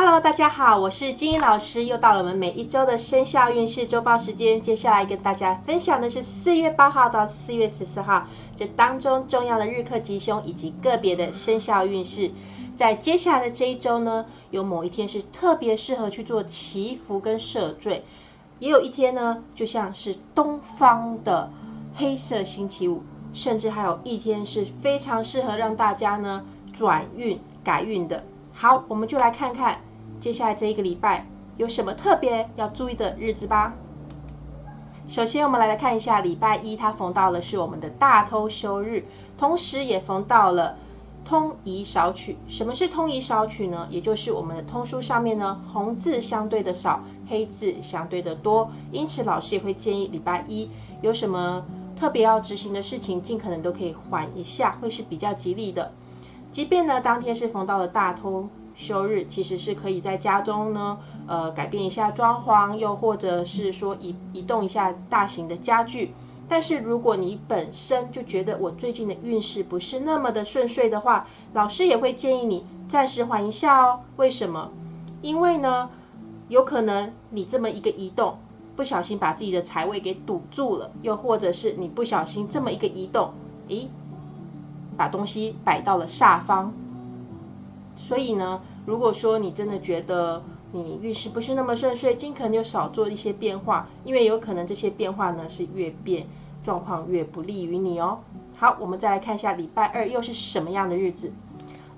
Hello，大家好，我是金英老师，又到了我们每一周的生肖运势周报时间。接下来跟大家分享的是四月八号到四月十四号这当中重要的日课吉凶以及个别的生肖运势。在接下来的这一周呢，有某一天是特别适合去做祈福跟赦罪，也有一天呢，就像是东方的黑色星期五，甚至还有一天是非常适合让大家呢转运改运的。好，我们就来看看。接下来这一个礼拜有什么特别要注意的日子吧？首先，我们来来看一下礼拜一，它逢到了是我们的大偷休日，同时也逢到了通宜少取。什么是通宜少取呢？也就是我们的通书上面呢，红字相对的少，黑字相对的多。因此，老师也会建议礼拜一有什么特别要执行的事情，尽可能都可以缓一下，会是比较吉利的。即便呢，当天是逢到了大通。休日其实是可以在家中呢，呃，改变一下装潢，又或者是说移移动一下大型的家具。但是如果你本身就觉得我最近的运势不是那么的顺遂的话，老师也会建议你暂时缓一下哦。为什么？因为呢，有可能你这么一个移动，不小心把自己的财位给堵住了，又或者是你不小心这么一个移动，诶，把东西摆到了煞方。所以呢，如果说你真的觉得你运势不是那么顺遂，尽可能就少做一些变化，因为有可能这些变化呢是越变状况越不利于你哦。好，我们再来看一下礼拜二又是什么样的日子。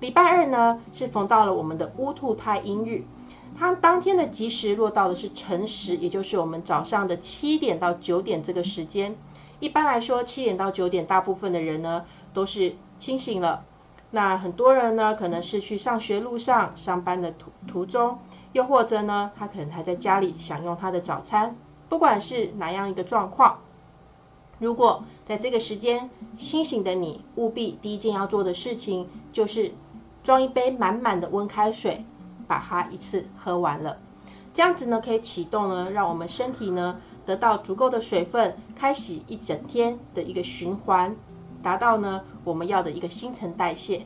礼拜二呢是逢到了我们的乌兔太阴日，它当天的吉时落到的是辰时，也就是我们早上的七点到九点这个时间。一般来说，七点到九点，大部分的人呢都是清醒了。那很多人呢，可能是去上学路上、上班的途途中，又或者呢，他可能还在家里享用他的早餐。不管是哪样一个状况，如果在这个时间清醒的你，务必第一件要做的事情就是装一杯满满的温开水，把它一次喝完了。这样子呢，可以启动呢，让我们身体呢得到足够的水分，开始一整天的一个循环。达到呢我们要的一个新陈代谢，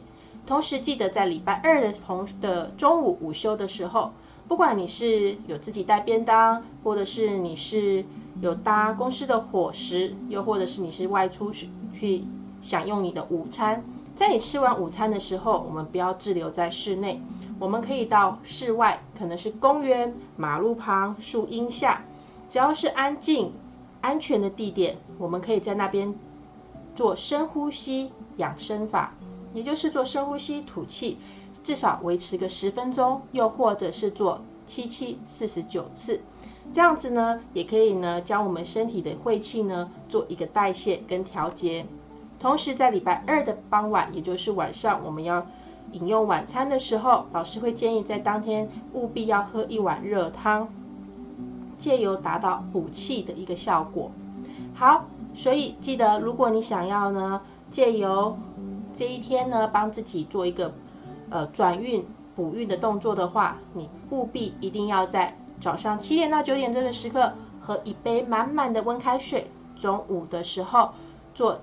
同时记得在礼拜二的同的中午午休的时候，不管你是有自己带便当，或者是你是有搭公司的伙食，又或者是你是外出去去享用你的午餐，在你吃完午餐的时候，我们不要滞留在室内，我们可以到室外，可能是公园、马路旁、树荫下，只要是安静、安全的地点，我们可以在那边。做深呼吸养生法，也就是做深呼吸吐气，至少维持个十分钟，又或者是做七七四十九次，这样子呢，也可以呢将我们身体的晦气呢做一个代谢跟调节。同时在礼拜二的傍晚，也就是晚上，我们要饮用晚餐的时候，老师会建议在当天务必要喝一碗热汤，借由达到补气的一个效果。好。所以记得，如果你想要呢，借由这一天呢，帮自己做一个呃转运补运的动作的话，你务必一定要在早上七点到九点这个时刻喝一杯满满的温开水，中午的时候做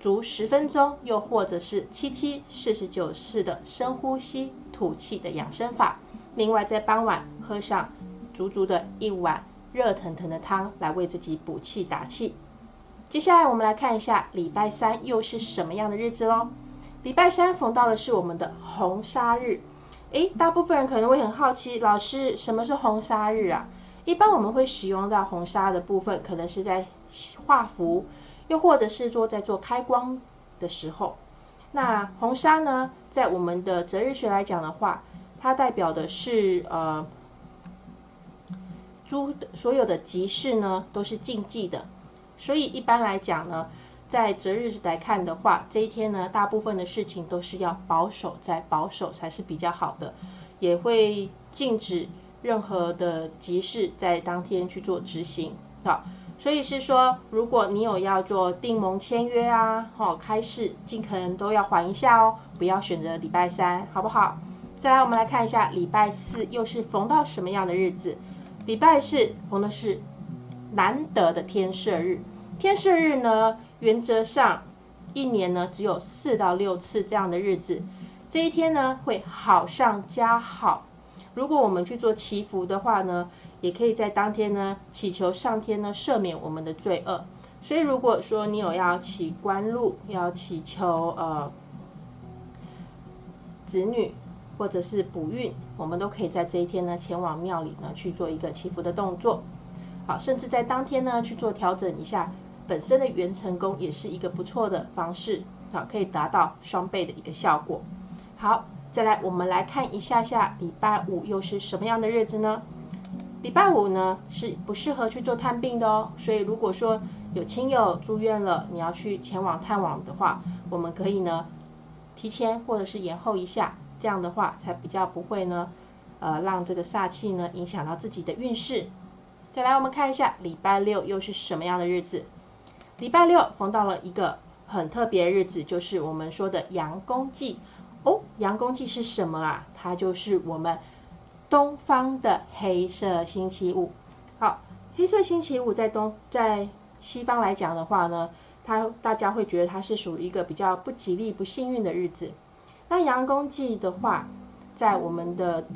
足十分钟，又或者是七七四十九次的深呼吸吐气的养生法。另外在傍晚喝上足足的一碗热腾腾的汤，来为自己补气打气。接下来我们来看一下礼拜三又是什么样的日子喽。礼拜三逢到的是我们的红砂日。诶，大部分人可能会很好奇，老师什么是红砂日啊？一般我们会使用到红砂的部分，可能是在画符，又或者是说在做开光的时候。那红砂呢，在我们的择日学来讲的话，它代表的是呃，诸所有的吉事呢都是禁忌的。所以一般来讲呢，在择日来看的话，这一天呢，大部分的事情都是要保守，在保守才是比较好的，也会禁止任何的急事在当天去做执行。好，所以是说，如果你有要做订盟签约啊，哦，开市，尽可能都要缓一下哦，不要选择礼拜三，好不好？再来，我们来看一下礼拜四又是逢到什么样的日子？礼拜四逢的是。难得的天赦日，天赦日呢，原则上一年呢只有四到六次这样的日子，这一天呢会好上加好，如果我们去做祈福的话呢，也可以在当天呢祈求上天呢赦免我们的罪恶。所以如果说你有要祈官禄，要祈求呃子女或者是补运，我们都可以在这一天呢前往庙里呢去做一个祈福的动作。好，甚至在当天呢去做调整一下本身的元成功，也是一个不错的方式。好，可以达到双倍的一个效果。好。再来，我们来看一下下礼拜五又是什么样的日子呢？礼拜五呢是不适合去做探病的哦。所以如果说有亲友住院了，你要去前往探望的话，我们可以呢提前或者是延后一下，这样的话才比较不会呢呃让这个煞气呢影响到自己的运势。再来，我们看一下礼拜六又是什么样的日子？礼拜六逢到了一个很特别的日子，就是我们说的阳公祭。哦，阳公祭是什么啊？它就是我们东方的黑色星期五。好，黑色星期五在东在西方来讲的话呢，它大家会觉得它是属于一个比较不吉利、不幸运的日子。那阳公祭的话，在我们的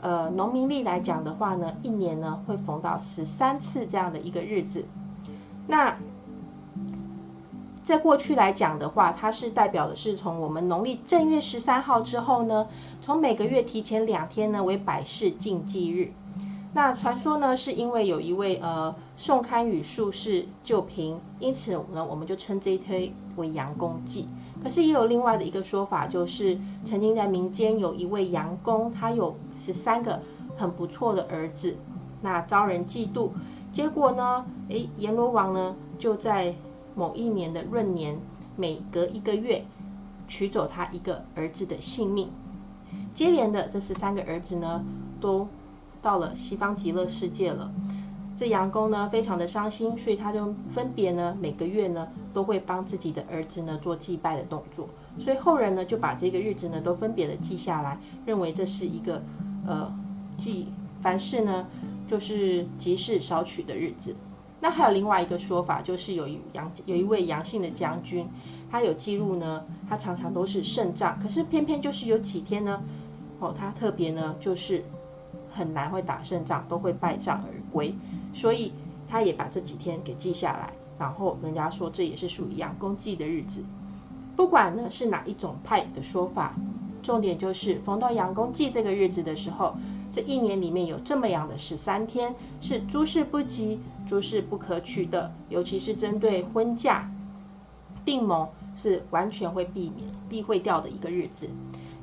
呃农民历来讲的话呢，一年呢会逢到十三次这样的一个日子。那在过去来讲的话，它是代表的是从我们农历正月十三号之后呢，从每个月提前两天呢为百事禁忌日。那传说呢，是因为有一位呃宋堪舆术士救贫，因此呢我们就称这一推为阳公祭。可是也有另外的一个说法，就是曾经在民间有一位阳公，他有十三个很不错的儿子，那遭人嫉妒，结果呢，诶阎罗王呢就在某一年的闰年，每隔一个月取走他一个儿子的性命。接连的这十三个儿子呢，都到了西方极乐世界了。这杨公呢，非常的伤心，所以他就分别呢，每个月呢，都会帮自己的儿子呢做祭拜的动作。所以后人呢，就把这个日子呢，都分别的记下来，认为这是一个呃祭凡事呢，就是吉事少取的日子。那还有另外一个说法，就是有一杨有一位杨姓的将军，他有记录呢，他常常都是胜仗，可是偏偏就是有几天呢，哦，他特别呢就是很难会打胜仗，都会败仗而归，所以他也把这几天给记下来，然后人家说这也是属于阳公祭的日子，不管呢是哪一种派的说法，重点就是逢到阳公祭这个日子的时候。这一年里面有这么样的十三天，是诸事不吉、诸事不可取的，尤其是针对婚嫁、订盟，是完全会避免、避讳掉的一个日子。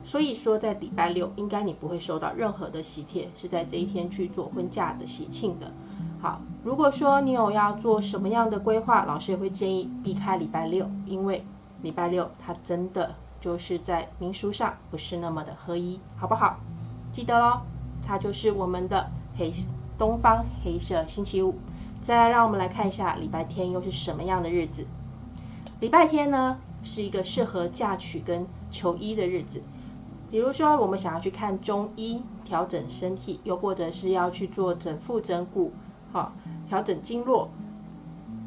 所以说，在礼拜六，应该你不会收到任何的喜帖，是在这一天去做婚嫁的喜庆的。好，如果说你有要做什么样的规划，老师也会建议避开礼拜六，因为礼拜六它真的就是在民俗上不是那么的合一，好不好？记得喽。它就是我们的黑东方黑色星期五。再来，让我们来看一下礼拜天又是什么样的日子。礼拜天呢，是一个适合嫁娶跟求医的日子。比如说，我们想要去看中医调整身体，又或者是要去做整腹整骨，好调整经络，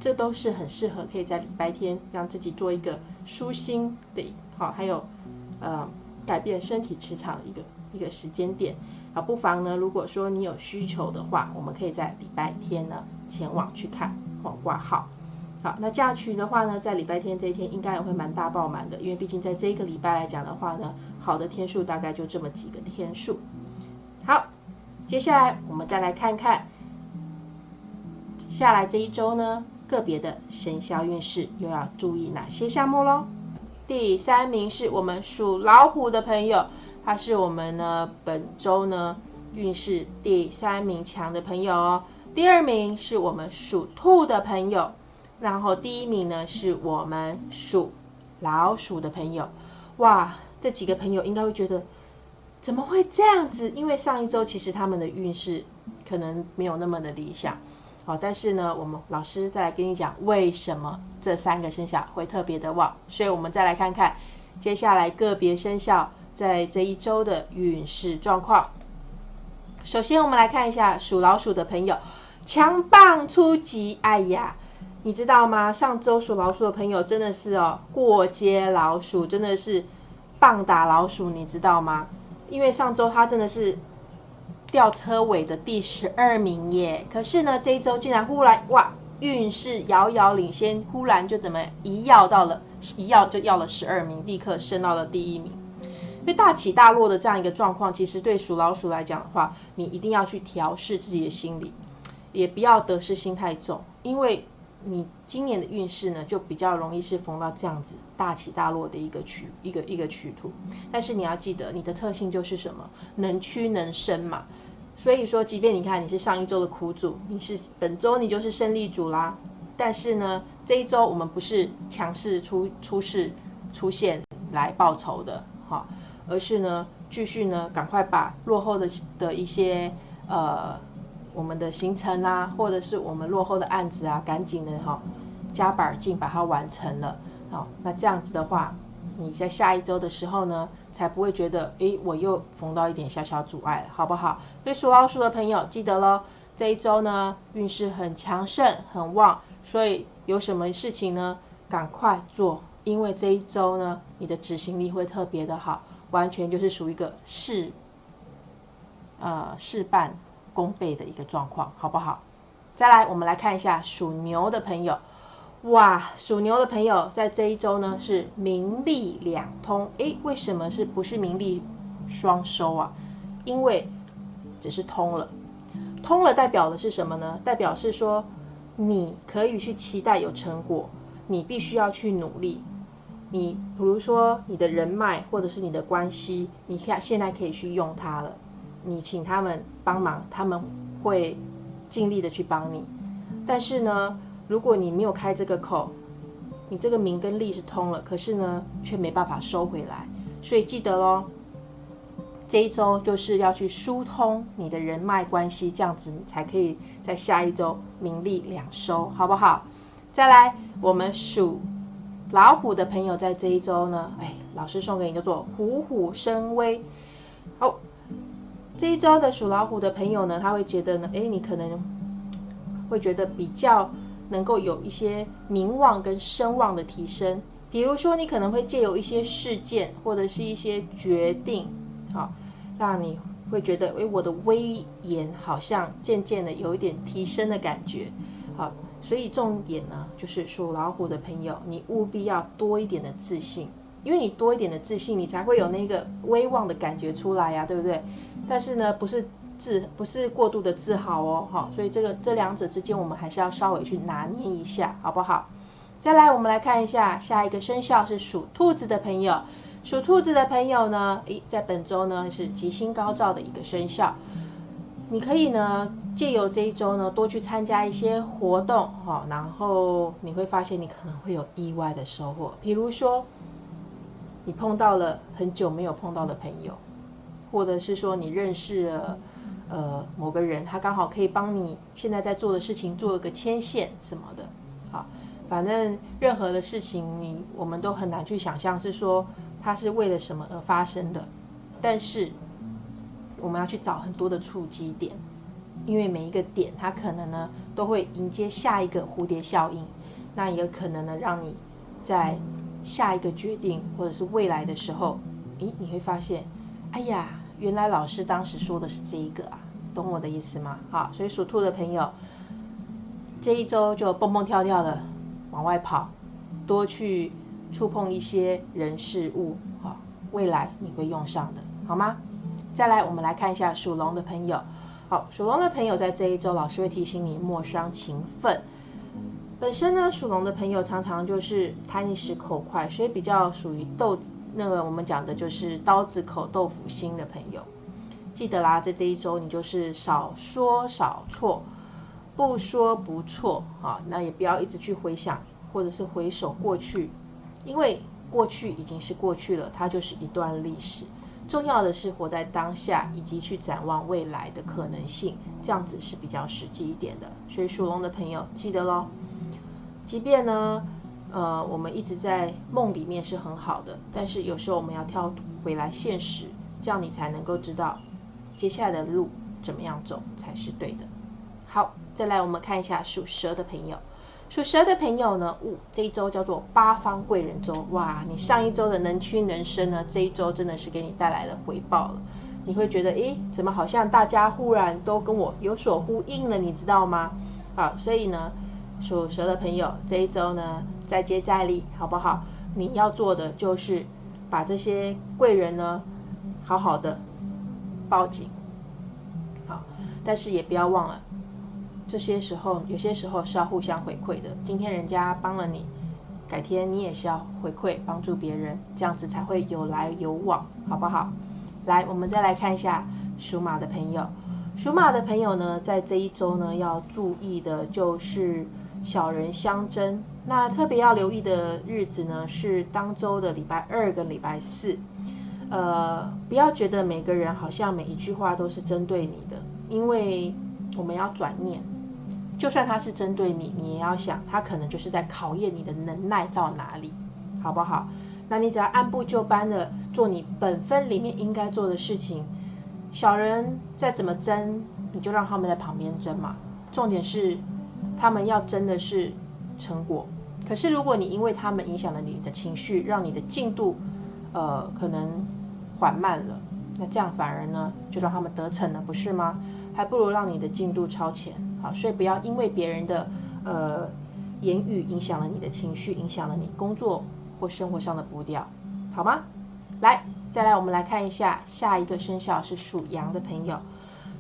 这都是很适合可以在礼拜天让自己做一个舒心的，好还有呃改变身体磁场一个一个时间点。啊，不妨呢，如果说你有需求的话，我们可以在礼拜天呢前往去看哦挂号。好，那嫁娶的话呢，在礼拜天这一天应该也会蛮大爆满的，因为毕竟在这一个礼拜来讲的话呢，好的天数大概就这么几个天数。好，接下来我们再来看看下来这一周呢个别的生肖运势又要注意哪些项目喽。第三名是我们属老虎的朋友。他是我们呢本周呢运势第三名强的朋友哦，第二名是我们属兔的朋友，然后第一名呢是我们属老鼠的朋友。哇，这几个朋友应该会觉得怎么会这样子？因为上一周其实他们的运势可能没有那么的理想，好，但是呢，我们老师再来跟你讲为什么这三个生肖会特别的旺，所以我们再来看看接下来个别生肖。在这一周的运势状况，首先我们来看一下属老鼠的朋友，强棒出击！哎呀，你知道吗？上周属老鼠的朋友真的是哦，过街老鼠，真的是棒打老鼠，你知道吗？因为上周他真的是吊车尾的第十二名耶。可是呢，这一周竟然忽然哇，运势遥遥领先，忽然就怎么一要到了一要就要了十二名，立刻升到了第一名。因为大起大落的这样一个状况，其实对属老鼠来讲的话，你一定要去调试自己的心理，也不要得失心太重，因为。你今年的运势呢，就比较容易是逢到这样子大起大落的一个曲一个一个曲图。但是你要记得，你的特性就是什么？能屈能伸嘛。所以说，即便你看你是上一周的苦主，你是本周你就是胜利主啦。但是呢，这一周我们不是强势出出世出现来报仇的，哈，而是呢继续呢赶快把落后的的一些呃。我们的行程啊，或者是我们落后的案子啊，赶紧的哈，加把劲把它完成了。好，那这样子的话，你在下一周的时候呢，才不会觉得，诶，我又逢到一点小小阻碍，好不好？所以属老鼠的朋友记得喽，这一周呢运势很强盛很旺，所以有什么事情呢，赶快做，因为这一周呢，你的执行力会特别的好，完全就是属于一个事，呃，事半。功倍的一个状况，好不好？再来，我们来看一下属牛的朋友。哇，属牛的朋友在这一周呢是名利两通。诶，为什么是不是名利双收啊？因为只是通了，通了代表的是什么呢？代表是说你可以去期待有成果，你必须要去努力。你比如说你的人脉或者是你的关系，你看现在可以去用它了。你请他们帮忙，他们会尽力的去帮你。但是呢，如果你没有开这个口，你这个名跟利是通了，可是呢，却没办法收回来。所以记得喽，这一周就是要去疏通你的人脉关系，这样子你才可以在下一周名利两收，好不好？再来，我们数老虎的朋友在这一周呢，哎，老师送给你叫做虎虎生威，好。这一周的属老虎的朋友呢，他会觉得呢，哎，你可能会觉得比较能够有一些名望跟声望的提升。比如说，你可能会借由一些事件或者是一些决定，好，让你会觉得，哎，我的威严好像渐渐的有一点提升的感觉。好，所以重点呢，就是属老虎的朋友，你务必要多一点的自信。因为你多一点的自信，你才会有那个威望的感觉出来呀，对不对？但是呢，不是自不是过度的自豪哦，好，所以这个这两者之间，我们还是要稍微去拿捏一下，好不好？再来，我们来看一下下一个生肖是属兔子的朋友，属兔子的朋友呢，诶，在本周呢是吉星高照的一个生肖，你可以呢借由这一周呢多去参加一些活动，哈，然后你会发现你可能会有意外的收获，比如说。你碰到了很久没有碰到的朋友，或者是说你认识了呃某个人，他刚好可以帮你现在在做的事情做一个牵线什么的，好，反正任何的事情你我们都很难去想象是说它是为了什么而发生的，但是我们要去找很多的触及点，因为每一个点它可能呢都会迎接下一个蝴蝶效应，那也有可能呢让你在。下一个决定，或者是未来的时候，诶，你会发现，哎呀，原来老师当时说的是这一个啊，懂我的意思吗？好，所以属兔的朋友，这一周就蹦蹦跳跳的往外跑，多去触碰一些人事物，好，未来你会用上的，好吗？再来，我们来看一下属龙的朋友，好，属龙的朋友在这一周，老师会提醒你莫伤情分。本身呢，属龙的朋友常常就是贪一时口快，所以比较属于豆那个我们讲的就是刀子口豆腐心的朋友。记得啦，在这一周你就是少说少错，不说不错啊。那也不要一直去回想或者是回首过去，因为过去已经是过去了，它就是一段历史。重要的是活在当下，以及去展望未来的可能性，这样子是比较实际一点的。所以属龙的朋友记得喽。即便呢，呃，我们一直在梦里面是很好的，但是有时候我们要跳回来现实，这样你才能够知道接下来的路怎么样走才是对的。好，再来我们看一下属蛇的朋友，属蛇的朋友呢，呜，这一周叫做八方贵人周，哇，你上一周的能屈能伸呢，这一周真的是给你带来了回报了。你会觉得，诶，怎么好像大家忽然都跟我有所呼应了，你知道吗？好，所以呢，属蛇的朋友这一周呢，再接再厉，好不好？你要做的就是把这些贵人呢，好好的抱紧。好，但是也不要忘了，这些时候有些时候是要互相回馈的。今天人家帮了你，改天你也是要回馈帮助别人，这样子才会有来有往，好不好？来，我们再来看一下属马的朋友。属马的朋友呢，在这一周呢，要注意的就是小人相争。那特别要留意的日子呢，是当周的礼拜二跟礼拜四。呃，不要觉得每个人好像每一句话都是针对你的，因为我们要转念，就算他是针对你，你也要想，他可能就是在考验你的能耐到哪里，好不好？那你只要按部就班的做你本分里面应该做的事情。小人再怎么争，你就让他们在旁边争嘛。重点是，他们要争的是成果。可是如果你因为他们影响了你的情绪，让你的进度，呃，可能缓慢了，那这样反而呢，就让他们得逞了，不是吗？还不如让你的进度超前。好，所以不要因为别人的呃言语影响了你的情绪，影响了你工作或生活上的步调，好吗？来。再来，我们来看一下下一个生肖是属羊的朋友。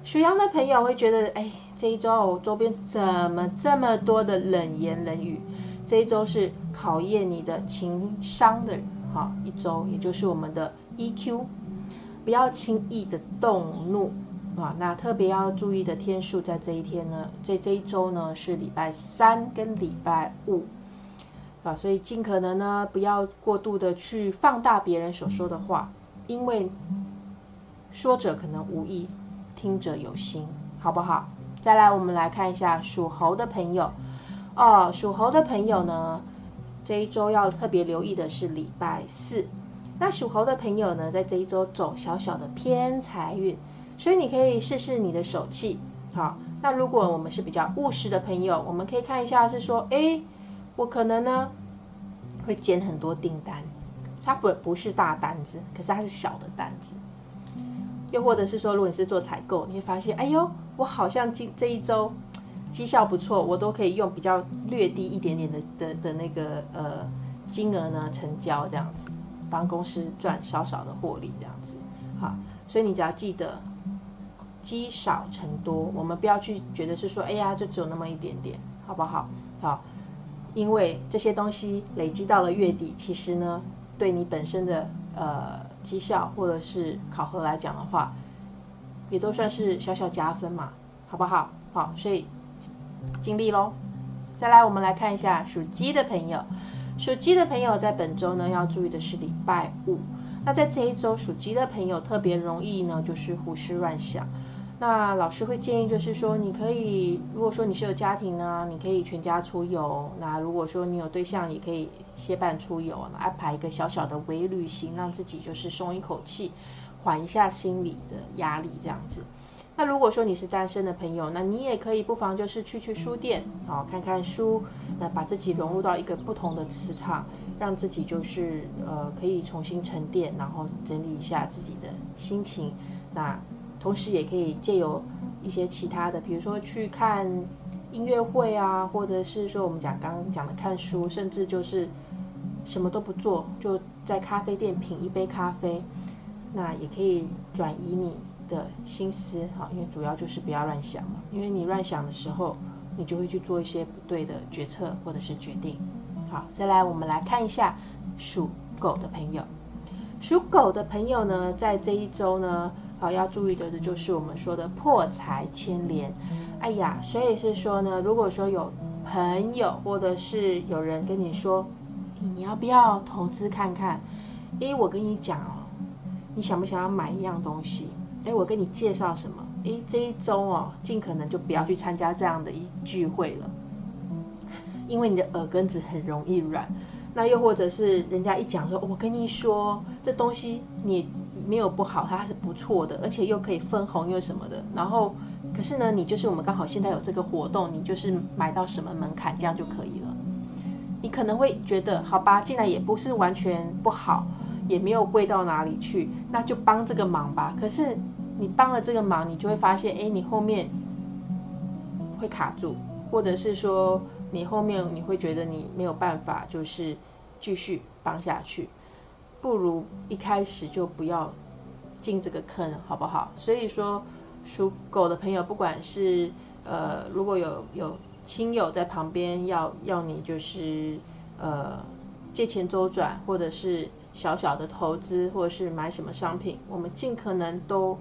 属羊的朋友会觉得，哎，这一周周边怎么这么多的冷言冷语？这一周是考验你的情商的好一周，也就是我们的 EQ，不要轻易的动怒啊。那特别要注意的天数在这一天呢，在这一周呢是礼拜三跟礼拜五。啊，所以尽可能呢不要过度的去放大别人所说的话。因为说者可能无意，听者有心，好不好？再来，我们来看一下属猴的朋友哦。属猴的朋友呢，这一周要特别留意的是礼拜四。那属猴的朋友呢，在这一周走小小的偏财运，所以你可以试试你的手气。好，那如果我们是比较务实的朋友，我们可以看一下是说，哎，我可能呢会捡很多订单。它不不是大单子，可是它是小的单子。又或者是说，如果你是做采购，你会发现，哎呦，我好像今这一周绩效不错，我都可以用比较略低一点点的的的那个呃金额呢成交这样子，帮公司赚少少的获利这样子。好，所以你只要记得积少成多，我们不要去觉得是说，哎呀，就只有那么一点点，好不好？好，因为这些东西累积到了月底，其实呢。对你本身的呃绩效或者是考核来讲的话，也都算是小小加分嘛，好不好？好，所以尽力喽。再来，我们来看一下属鸡的朋友。属鸡的朋友在本周呢，要注意的是礼拜五。那在这一周，属鸡的朋友特别容易呢，就是胡思乱想。那老师会建议，就是说，你可以，如果说你是有家庭呢，你可以全家出游；那如果说你有对象，也可以歇伴出游，安排一个小小的微旅行，让自己就是松一口气，缓一下心理的压力，这样子。那如果说你是单身的朋友，那你也可以不妨就是去去书店，哦，看看书，那把自己融入到一个不同的磁场，让自己就是呃可以重新沉淀，然后整理一下自己的心情，那。同时也可以借由一些其他的，比如说去看音乐会啊，或者是说我们讲刚刚讲的看书，甚至就是什么都不做，就在咖啡店品一杯咖啡，那也可以转移你的心思，好，因为主要就是不要乱想嘛，因为你乱想的时候，你就会去做一些不对的决策或者是决定。好，再来我们来看一下属狗的朋友，属狗的朋友呢，在这一周呢。好，要注意的的就是我们说的破财牵连。哎呀，所以是说呢，如果说有朋友或者是有人跟你说，你要不要投资看看？诶，我跟你讲哦，你想不想要买一样东西？诶，我跟你介绍什么？诶，这一周哦，尽可能就不要去参加这样的一聚会了，因为你的耳根子很容易软。那又或者是人家一讲说，我跟你说这东西你。没有不好，它是不错的，而且又可以分红又什么的。然后，可是呢，你就是我们刚好现在有这个活动，你就是买到什么门槛这样就可以了。你可能会觉得，好吧，进来也不是完全不好，也没有贵到哪里去，那就帮这个忙吧。可是你帮了这个忙，你就会发现，哎，你后面会卡住，或者是说你后面你会觉得你没有办法，就是继续帮下去，不如一开始就不要进这个坑，好不好？所以说，属狗的朋友，不管是呃，如果有有亲友在旁边要要你就是呃借钱周转，或者是小小的投资，或者是买什么商品，我们尽可能都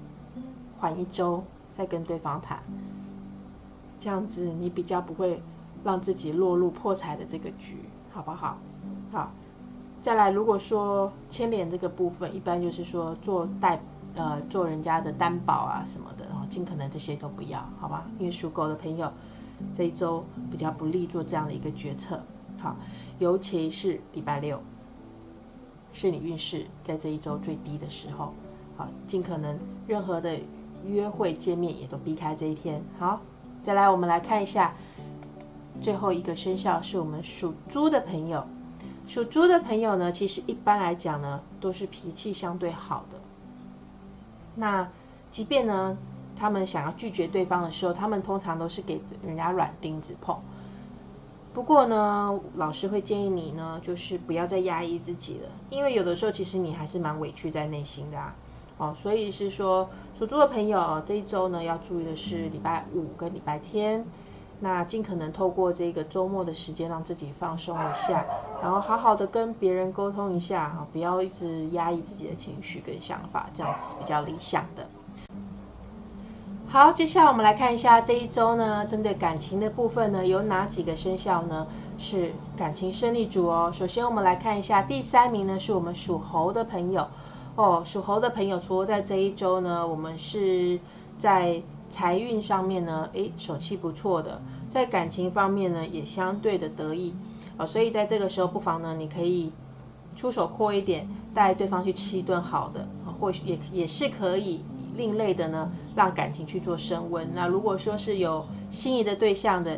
缓一周再跟对方谈，这样子你比较不会让自己落入破财的这个局，好不好？好，再来，如果说牵连这个部分，一般就是说做代呃做人家的担保啊什么的，然后尽可能这些都不要，好吧？因为属狗的朋友。这一周比较不利做这样的一个决策，好，尤其是礼拜六，是你运势在这一周最低的时候，好，尽可能任何的约会见面也都避开这一天。好，再来我们来看一下最后一个生肖是我们属猪的朋友，属猪的朋友呢，其实一般来讲呢，都是脾气相对好的，那即便呢。他们想要拒绝对方的时候，他们通常都是给人家软钉子碰。不过呢，老师会建议你呢，就是不要再压抑自己了，因为有的时候其实你还是蛮委屈在内心的啊。哦，所以是说属猪的朋友这一周呢，要注意的是礼拜五跟礼拜天，那尽可能透过这个周末的时间让自己放松一下，然后好好的跟别人沟通一下啊，不要一直压抑自己的情绪跟想法，这样子比较理想的。好，接下来我们来看一下这一周呢，针对感情的部分呢，有哪几个生肖呢是感情胜利组哦？首先我们来看一下第三名呢，是我们属猴的朋友哦。属猴的朋友，除了在这一周呢，我们是在财运上面呢，诶，手气不错的，在感情方面呢，也相对的得意哦。所以在这个时候，不妨呢，你可以出手阔一点，带对方去吃一顿好的，或许也也是可以。另类的呢，让感情去做升温。那如果说是有心仪的对象的，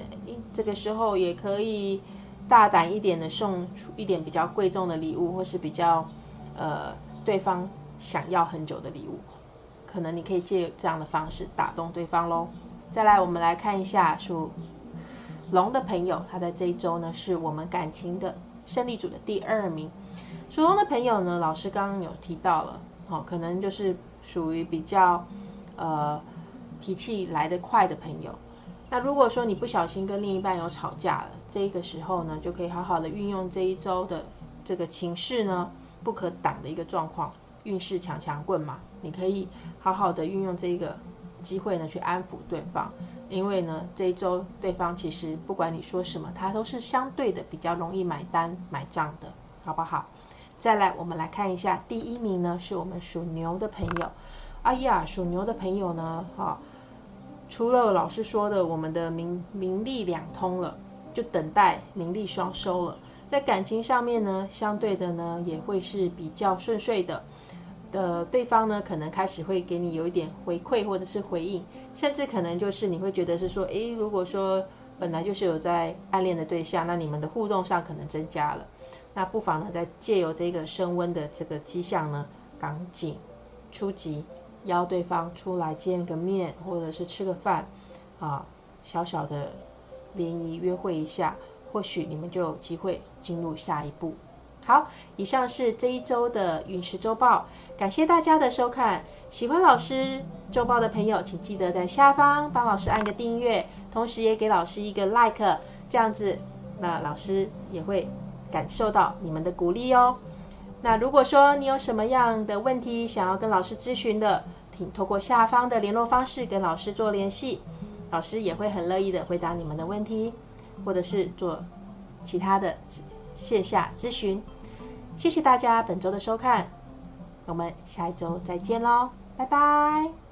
这个时候也可以大胆一点的送出一点比较贵重的礼物，或是比较呃对方想要很久的礼物，可能你可以借这样的方式打动对方喽。再来，我们来看一下属龙的朋友，他在这一周呢是我们感情的胜利组的第二名。属龙的朋友呢，老师刚刚有提到了，哦，可能就是。属于比较呃脾气来得快的朋友，那如果说你不小心跟另一半有吵架了，这个时候呢，就可以好好的运用这一周的这个情势呢不可挡的一个状况，运势强强棍嘛，你可以好好的运用这个机会呢去安抚对方，因为呢这一周对方其实不管你说什么，他都是相对的比较容易买单买账的，好不好？再来，我们来看一下第一名呢，是我们属牛的朋友。哎呀，属牛的朋友呢，哈，除了老师说的，我们的名名利两通了，就等待名利双收了。在感情上面呢，相对的呢，也会是比较顺遂的。的对方呢，可能开始会给你有一点回馈或者是回应，甚至可能就是你会觉得是说，诶，如果说本来就是有在暗恋的对象，那你们的互动上可能增加了。那不妨呢，在借由这个升温的这个迹象呢，赶紧出击，邀对方出来见个面，或者是吃个饭，啊，小小的联谊约会一下，或许你们就有机会进入下一步。好，以上是这一周的陨石周报，感谢大家的收看。喜欢老师周报的朋友，请记得在下方帮老师按个订阅，同时也给老师一个 like，这样子，那老师也会。感受到你们的鼓励哦。那如果说你有什么样的问题想要跟老师咨询的，请透过下方的联络方式跟老师做联系，老师也会很乐意的回答你们的问题，或者是做其他的线下咨询。谢谢大家本周的收看，我们下一周再见喽，拜拜。